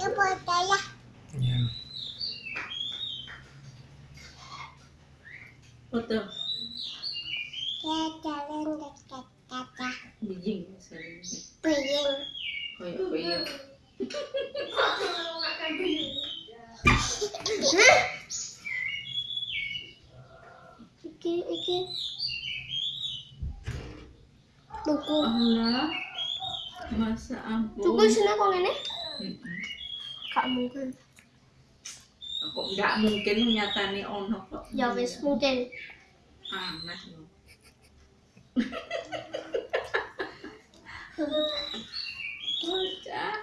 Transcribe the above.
Ya foto ya. Ya. Foto. Ya jalan dekat kata Bijing. Kayak ya? Iki iki. Allah. Masa ampun. Buku sini kok ngene? Mm-mm. gak mungkin. Kok gak mungkin nyatani ono kok? Ya wis mungkin. Aneh lo udah